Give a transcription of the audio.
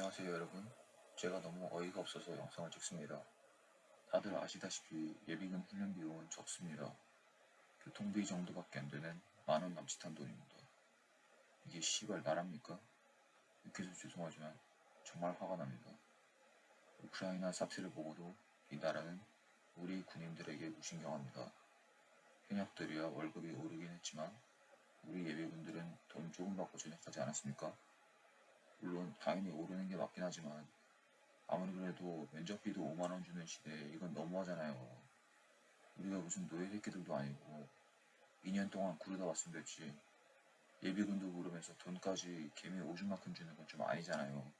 안녕하세요 여러분. 제가 너무 어이가 없어서 영상을 찍습니다. 다들 아시다시피 예비군 훈련 비용은 적습니다. 교통비 정도밖에 안 되는 만원 남짓한 돈입니다. 이게 씨발 나랍니까? 욕해서 죄송하지만 정말 화가 납니다. 우크라이나 사태를 보고도 이 나라는 우리 군인들에게 무신경합니다. 현역들이야 월급이 오르긴 했지만 우리 예비군들은 돈 조금 받고 전역하지 않았습니까? 물론 당연히 오르는 게 맞긴 하지만 아무리 그래도 면접비도 5만원 주는 시대에 이건 너무하잖아요. 우리가 무슨 노예 새끼들도 아니고 2년 동안 구르다 왔으면 됐지. 예비군도 모르면서 돈까지 개미 오줌만큼 주는 건 좀 아니잖아요.